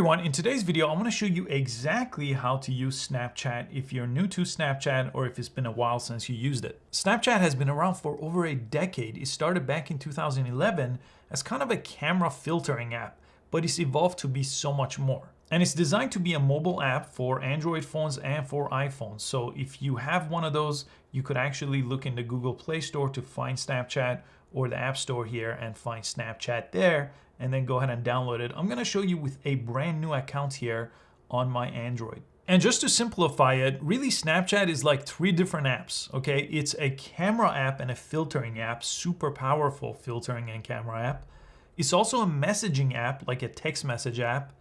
everyone, in today's video I want to show you exactly how to use Snapchat if you're new to Snapchat or if it's been a while since you used it. Snapchat has been around for over a decade. It started back in 2011 as kind of a camera filtering app, but it's evolved to be so much more. And it's designed to be a mobile app for Android phones and for iPhones. So if you have one of those, you could actually look in the Google Play Store to find Snapchat or the App Store here and find Snapchat there and then go ahead and download it. I'm gonna show you with a brand new account here on my Android. And just to simplify it, really Snapchat is like three different apps, okay? It's a camera app and a filtering app, super powerful filtering and camera app. It's also a messaging app, like a text message app,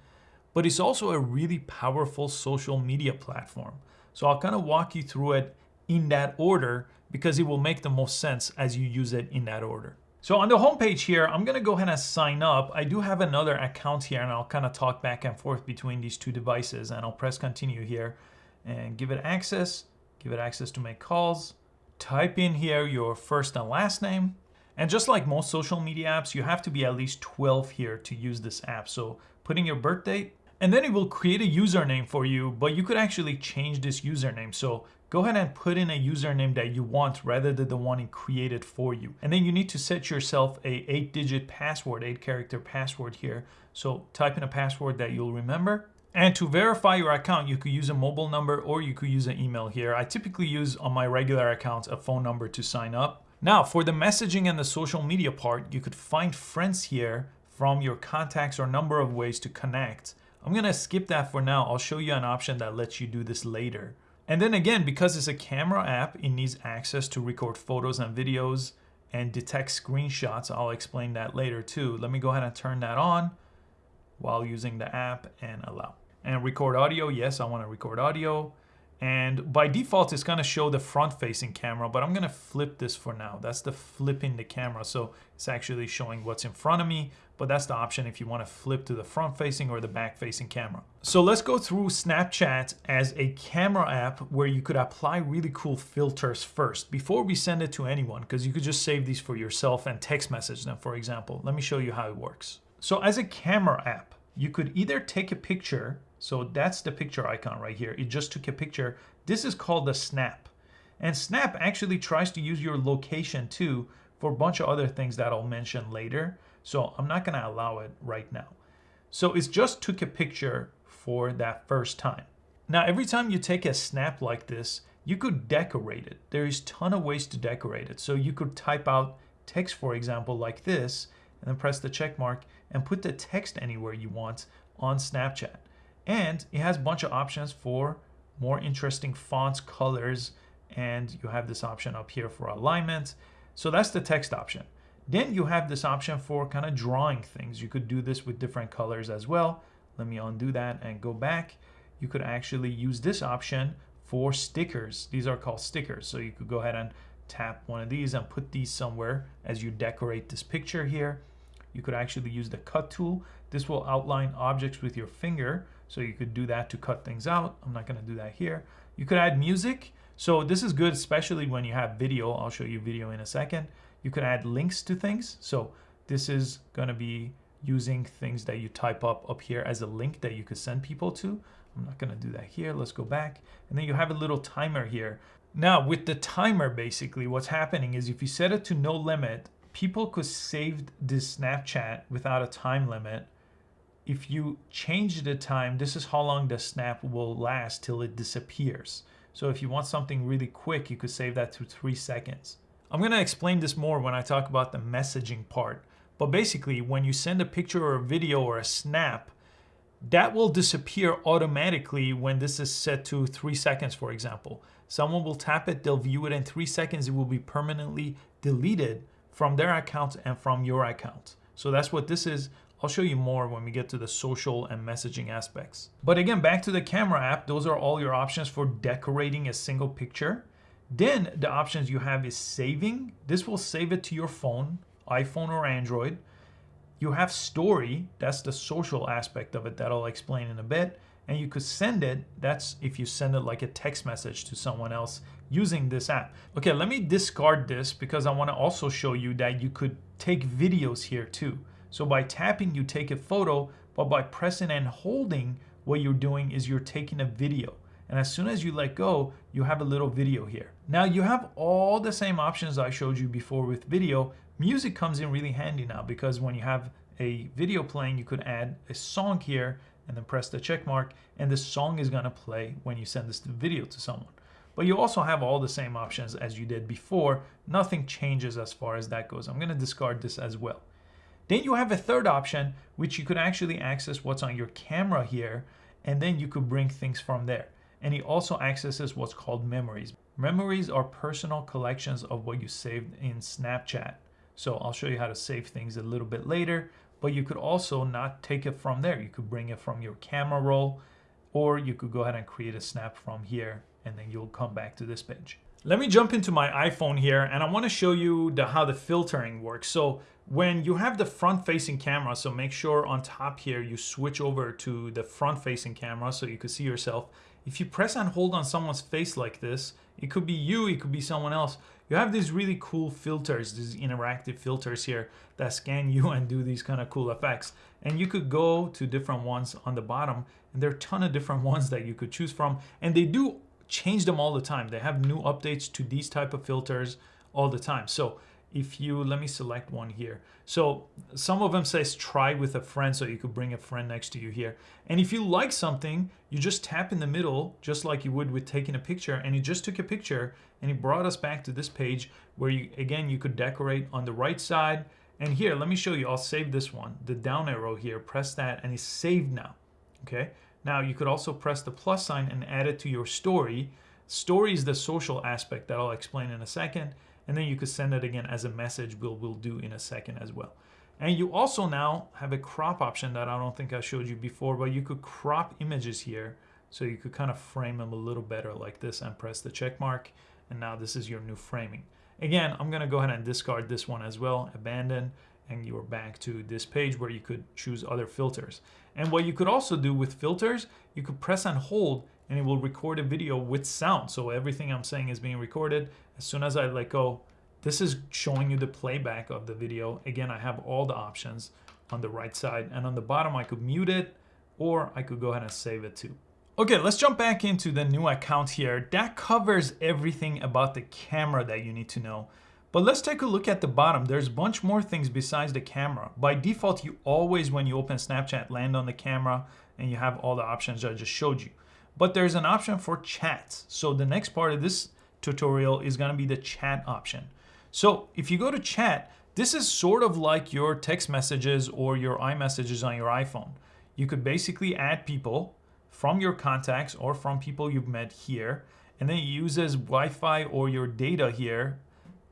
but it's also a really powerful social media platform. So I'll kind of walk you through it in that order because it will make the most sense as you use it in that order. So on the homepage here, I'm gonna go ahead and sign up. I do have another account here and I'll kind of talk back and forth between these two devices and I'll press continue here and give it access, give it access to make calls. Type in here your first and last name. And just like most social media apps, you have to be at least 12 here to use this app. So putting your birth date, and then it will create a username for you, but you could actually change this username. So go ahead and put in a username that you want rather than the one it created for you. And then you need to set yourself a eight digit password, eight character password here. So type in a password that you'll remember. And to verify your account, you could use a mobile number or you could use an email here. I typically use on my regular accounts a phone number to sign up. Now for the messaging and the social media part, you could find friends here from your contacts or number of ways to connect. I'm gonna skip that for now. I'll show you an option that lets you do this later. And then again, because it's a camera app, it needs access to record photos and videos and detect screenshots. I'll explain that later too. Let me go ahead and turn that on while using the app and allow. And record audio, yes, I wanna record audio. And by default, it's gonna show the front facing camera, but I'm gonna flip this for now. That's the flipping the camera. So it's actually showing what's in front of me, but that's the option if you wanna flip to the front facing or the back facing camera. So let's go through Snapchat as a camera app where you could apply really cool filters first before we send it to anyone, because you could just save these for yourself and text message them, for example. Let me show you how it works. So as a camera app, you could either take a picture so that's the picture icon right here. It just took a picture. This is called the snap. And snap actually tries to use your location too for a bunch of other things that I'll mention later. So I'm not gonna allow it right now. So it's just took a picture for that first time. Now, every time you take a snap like this, you could decorate it. There is ton of ways to decorate it. So you could type out text, for example, like this, and then press the check mark and put the text anywhere you want on Snapchat. And it has a bunch of options for more interesting fonts, colors, and you have this option up here for alignment. So that's the text option. Then you have this option for kind of drawing things. You could do this with different colors as well. Let me undo that and go back. You could actually use this option for stickers. These are called stickers. So you could go ahead and tap one of these and put these somewhere as you decorate this picture here. You could actually use the cut tool. This will outline objects with your finger. So you could do that to cut things out. I'm not gonna do that here. You could add music. So this is good, especially when you have video. I'll show you video in a second. You can add links to things. So this is gonna be using things that you type up up here as a link that you could send people to. I'm not gonna do that here. Let's go back. And then you have a little timer here. Now with the timer, basically what's happening is if you set it to no limit, people could save this Snapchat without a time limit if you change the time, this is how long the snap will last till it disappears. So if you want something really quick, you could save that to three seconds. I'm gonna explain this more when I talk about the messaging part. But basically, when you send a picture or a video or a snap, that will disappear automatically when this is set to three seconds, for example. Someone will tap it, they'll view it in three seconds, it will be permanently deleted from their account and from your account. So that's what this is. I'll show you more when we get to the social and messaging aspects. But again, back to the camera app, those are all your options for decorating a single picture. Then the options you have is saving. This will save it to your phone, iPhone or Android. You have story, that's the social aspect of it that I'll explain in a bit. And you could send it, that's if you send it like a text message to someone else using this app. Okay, let me discard this because I wanna also show you that you could take videos here too. So by tapping, you take a photo, but by pressing and holding, what you're doing is you're taking a video. And as soon as you let go, you have a little video here. Now you have all the same options I showed you before with video. Music comes in really handy now because when you have a video playing, you could add a song here and then press the check mark and the song is gonna play when you send this video to someone. But you also have all the same options as you did before. Nothing changes as far as that goes. I'm gonna discard this as well. Then you have a third option, which you could actually access what's on your camera here, and then you could bring things from there. And he also accesses what's called memories. Memories are personal collections of what you saved in Snapchat. So I'll show you how to save things a little bit later, but you could also not take it from there. You could bring it from your camera roll, or you could go ahead and create a snap from here, and then you'll come back to this page. Let me jump into my iPhone here, and I wanna show you the, how the filtering works. So when you have the front facing camera, so make sure on top here, you switch over to the front facing camera so you can see yourself. If you press and hold on someone's face like this, it could be you, it could be someone else. You have these really cool filters, these interactive filters here that scan you and do these kind of cool effects. And you could go to different ones on the bottom and there are a ton of different ones that you could choose from. And they do change them all the time. They have new updates to these type of filters all the time. So if you, let me select one here. So some of them says try with a friend, so you could bring a friend next to you here. And if you like something, you just tap in the middle, just like you would with taking a picture, and he just took a picture, and it brought us back to this page where you, again, you could decorate on the right side. And here, let me show you, I'll save this one, the down arrow here, press that, and it's saved now, okay? Now you could also press the plus sign and add it to your story. Story is the social aspect that I'll explain in a second and then you could send it again as a message we'll, we'll do in a second as well. And you also now have a crop option that I don't think I showed you before, but you could crop images here. So you could kind of frame them a little better like this and press the check mark. And now this is your new framing. Again, I'm gonna go ahead and discard this one as well, abandon, and you're back to this page where you could choose other filters. And what you could also do with filters, you could press and hold and it will record a video with sound. So everything I'm saying is being recorded. As soon as I let go, this is showing you the playback of the video. Again, I have all the options on the right side and on the bottom I could mute it or I could go ahead and save it too. Okay, let's jump back into the new account here. That covers everything about the camera that you need to know. But let's take a look at the bottom. There's a bunch more things besides the camera. By default, you always, when you open Snapchat, land on the camera and you have all the options I just showed you but there's an option for chats. So the next part of this tutorial is gonna be the chat option. So if you go to chat, this is sort of like your text messages or your iMessages on your iPhone. You could basically add people from your contacts or from people you've met here, and then it uses Wi-Fi or your data here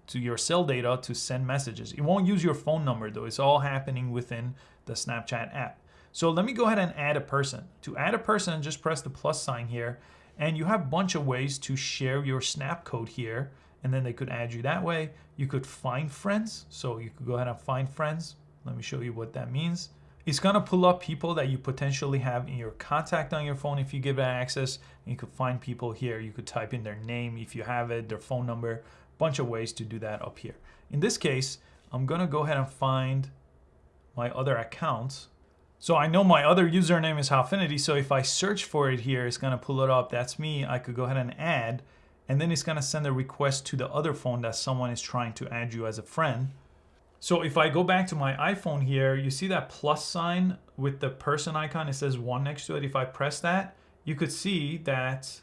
to your cell data to send messages. It won't use your phone number though. It's all happening within the Snapchat app. So let me go ahead and add a person. To add a person, just press the plus sign here and you have a bunch of ways to share your snap code here and then they could add you that way. You could find friends. So you could go ahead and find friends. Let me show you what that means. It's gonna pull up people that you potentially have in your contact on your phone if you give it access. You could find people here. You could type in their name if you have it, their phone number, bunch of ways to do that up here. In this case, I'm gonna go ahead and find my other accounts so I know my other username is Howfinity, so if I search for it here, it's gonna pull it up. That's me. I could go ahead and add, and then it's gonna send a request to the other phone that someone is trying to add you as a friend. So if I go back to my iPhone here, you see that plus sign with the person icon, it says one next to it. If I press that, you could see that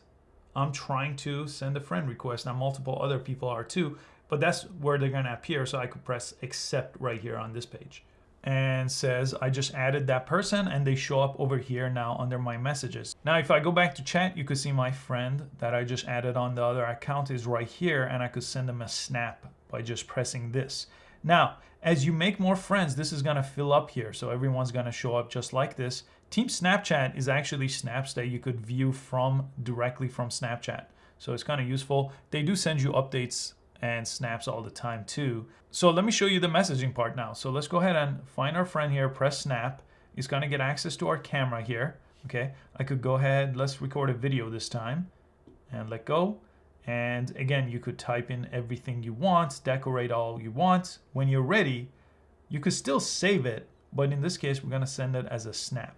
I'm trying to send a friend request. Now multiple other people are too, but that's where they're gonna appear. So I could press accept right here on this page and says I just added that person and they show up over here now under my messages. Now if I go back to chat you could see my friend that I just added on the other account is right here and I could send them a snap by just pressing this. Now as you make more friends this is gonna fill up here so everyone's gonna show up just like this. Team Snapchat is actually snaps that you could view from directly from Snapchat. So it's kind of useful. They do send you updates and snaps all the time too. So let me show you the messaging part now. So let's go ahead and find our friend here, press snap. He's gonna get access to our camera here. Okay, I could go ahead, let's record a video this time and let go. And again, you could type in everything you want, decorate all you want. When you're ready, you could still save it, but in this case, we're gonna send it as a snap.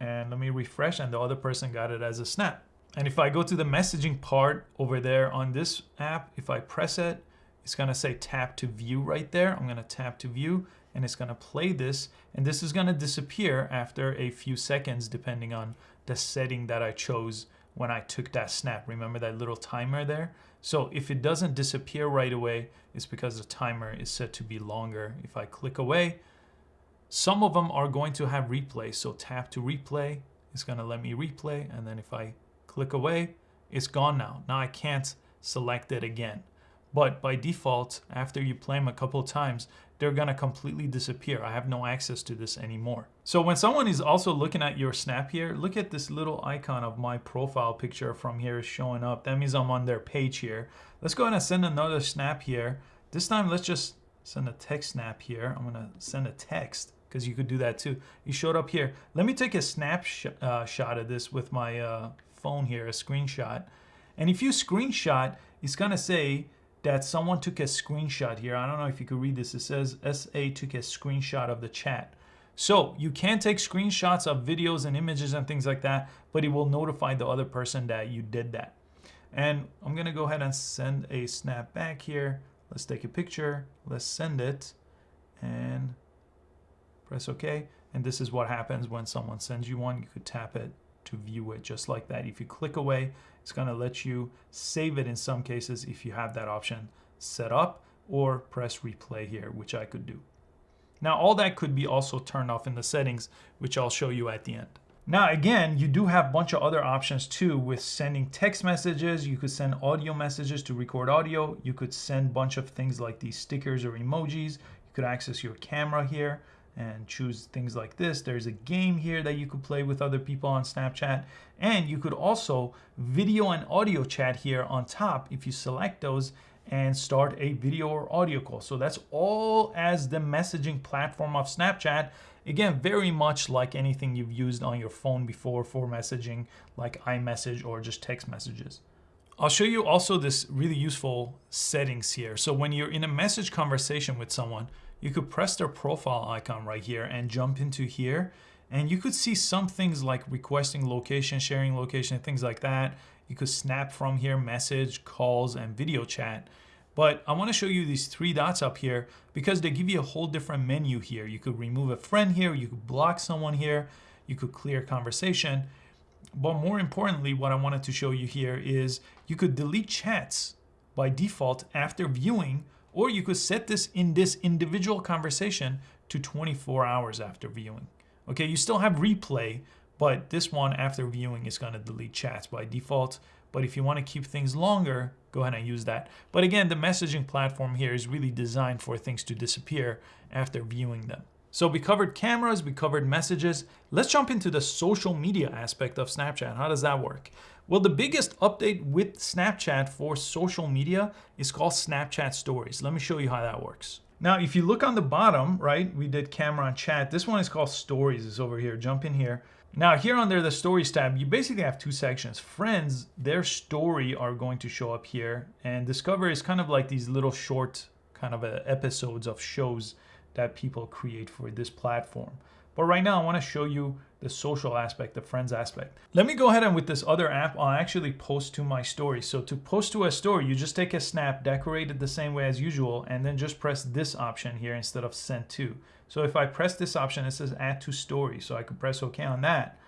And let me refresh and the other person got it as a snap. And if I go to the messaging part over there on this app, if I press it, it's gonna say tap to view right there. I'm gonna tap to view and it's gonna play this and this is gonna disappear after a few seconds depending on the setting that I chose when I took that snap. Remember that little timer there? So if it doesn't disappear right away, it's because the timer is set to be longer. If I click away, some of them are going to have replay. So tap to replay, it's gonna let me replay. And then if I click away, it's gone now. Now I can't select it again. But by default, after you play them a couple times, they're gonna completely disappear. I have no access to this anymore. So when someone is also looking at your snap here, look at this little icon of my profile picture from here showing up. That means I'm on their page here. Let's go ahead and send another snap here. This time, let's just send a text snap here. I'm gonna send a text because you could do that too. You showed up here. Let me take a snapshot uh, of this with my uh, phone here, a screenshot. And if you screenshot, it's gonna say that someone took a screenshot here. I don't know if you could read this. It says SA took a screenshot of the chat. So you can take screenshots of videos and images and things like that, but it will notify the other person that you did that. And I'm gonna go ahead and send a snap back here. Let's take a picture, let's send it and press okay. And this is what happens when someone sends you one. You could tap it to view it just like that. If you click away, it's going to let you save it in some cases if you have that option set up or press replay here, which I could do. Now all that could be also turned off in the settings, which I'll show you at the end. Now again, you do have a bunch of other options too with sending text messages. You could send audio messages to record audio. You could send a bunch of things like these stickers or emojis. You could access your camera here and choose things like this. There's a game here that you could play with other people on Snapchat. And you could also video and audio chat here on top if you select those and start a video or audio call. So that's all as the messaging platform of Snapchat. Again, very much like anything you've used on your phone before for messaging like iMessage or just text messages. I'll show you also this really useful settings here. So when you're in a message conversation with someone, you could press their profile icon right here and jump into here. And you could see some things like requesting location, sharing location, things like that. You could snap from here, message, calls, and video chat. But I want to show you these three dots up here because they give you a whole different menu here. You could remove a friend here, you could block someone here, you could clear conversation. But more importantly, what I wanted to show you here is you could delete chats by default after viewing or you could set this in this individual conversation to 24 hours after viewing. Okay, you still have replay, but this one after viewing is gonna delete chats by default. But if you wanna keep things longer, go ahead and use that. But again, the messaging platform here is really designed for things to disappear after viewing them. So we covered cameras, we covered messages. Let's jump into the social media aspect of Snapchat. How does that work? Well, the biggest update with Snapchat for social media is called Snapchat Stories. Let me show you how that works. Now, if you look on the bottom, right, we did camera and chat. This one is called Stories, it's over here. Jump in here. Now, here under the Stories tab, you basically have two sections. Friends, their story are going to show up here. And Discover is kind of like these little short kind of uh, episodes of shows that people create for this platform. But right now I wanna show you the social aspect, the friends aspect. Let me go ahead and with this other app, I'll actually post to my story. So to post to a story, you just take a snap, decorate it the same way as usual, and then just press this option here instead of send to. So if I press this option, it says add to story. So I can press okay on that.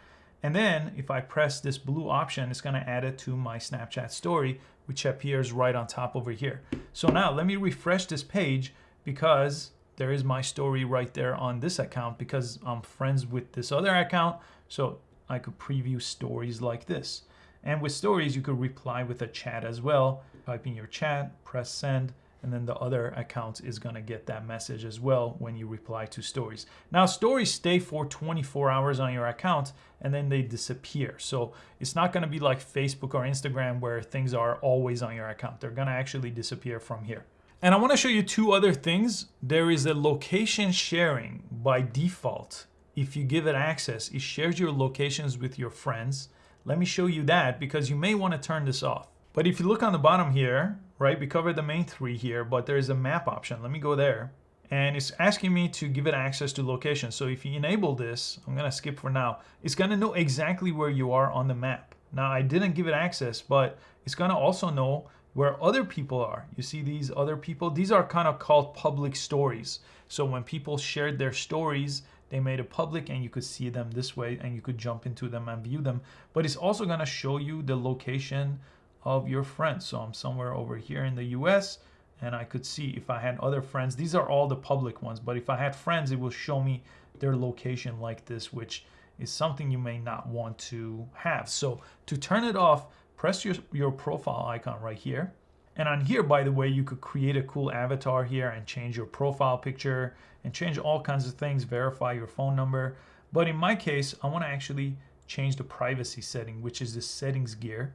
And then if I press this blue option, it's gonna add it to my Snapchat story, which appears right on top over here. So now let me refresh this page because there is my story right there on this account because I'm friends with this other account. So I could preview stories like this. And with stories, you could reply with a chat as well. Type in your chat, press send, and then the other account is gonna get that message as well when you reply to stories. Now stories stay for 24 hours on your account and then they disappear. So it's not gonna be like Facebook or Instagram where things are always on your account. They're gonna actually disappear from here. And I want to show you two other things. There is a location sharing by default. If you give it access, it shares your locations with your friends. Let me show you that because you may want to turn this off. But if you look on the bottom here, right, we covered the main three here, but there is a map option. Let me go there. and it's asking me to give it access to location. So if you enable this, I'm gonna skip for now, it's gonna know exactly where you are on the map. Now I didn't give it access, but it's gonna also know where other people are. You see these other people? These are kind of called public stories. So when people shared their stories, they made it public and you could see them this way and you could jump into them and view them. But it's also gonna show you the location of your friends. So I'm somewhere over here in the US and I could see if I had other friends. These are all the public ones, but if I had friends, it will show me their location like this, which is something you may not want to have. So to turn it off, press your, your profile icon right here. And on here, by the way, you could create a cool avatar here and change your profile picture and change all kinds of things, verify your phone number. But in my case, I wanna actually change the privacy setting, which is the settings gear.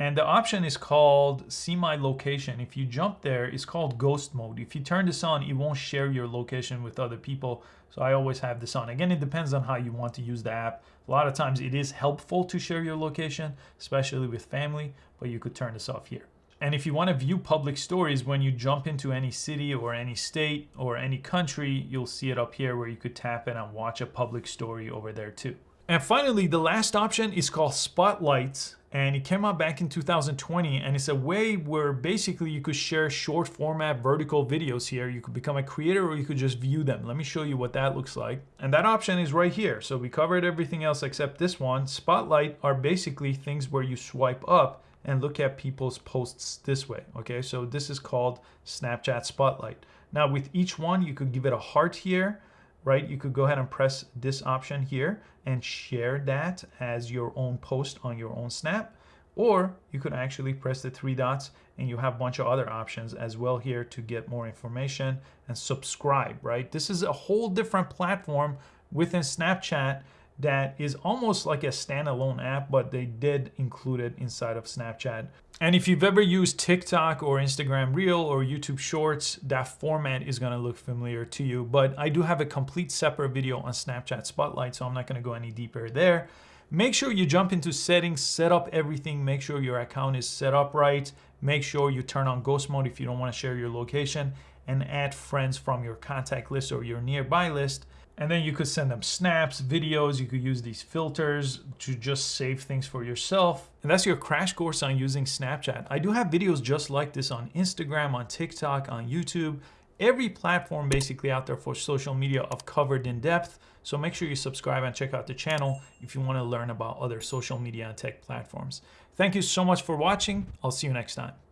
And the option is called see my location. If you jump there, it's called ghost mode. If you turn this on, it won't share your location with other people. So I always have this on. Again, it depends on how you want to use the app. A lot of times it is helpful to share your location, especially with family, but you could turn this off here. And if you want to view public stories when you jump into any city or any state or any country, you'll see it up here where you could tap in and watch a public story over there too. And finally, the last option is called Spotlights and it came out back in 2020 and it's a way where basically you could share short format vertical videos here. You could become a creator or you could just view them. Let me show you what that looks like. And that option is right here. So we covered everything else except this one. Spotlight are basically things where you swipe up and look at people's posts this way okay? So this is called snapchat spotlight. Now with each one you could give it a heart here right? You could go ahead and press this option here and share that as your own post on your own Snap. Or you could actually press the three dots and you have a bunch of other options as well here to get more information and subscribe, right? This is a whole different platform within Snapchat that is almost like a standalone app, but they did include it inside of Snapchat. And if you've ever used TikTok or Instagram Reel or YouTube Shorts, that format is gonna look familiar to you. But I do have a complete separate video on Snapchat Spotlight, so I'm not gonna go any deeper there. Make sure you jump into settings, set up everything, make sure your account is set up right, make sure you turn on ghost mode if you don't wanna share your location, and add friends from your contact list or your nearby list. And then you could send them snaps, videos, you could use these filters to just save things for yourself. And that's your crash course on using Snapchat. I do have videos just like this on Instagram, on TikTok, on YouTube. Every platform basically out there for social media I've covered in depth. So make sure you subscribe and check out the channel if you want to learn about other social media and tech platforms. Thank you so much for watching. I'll see you next time.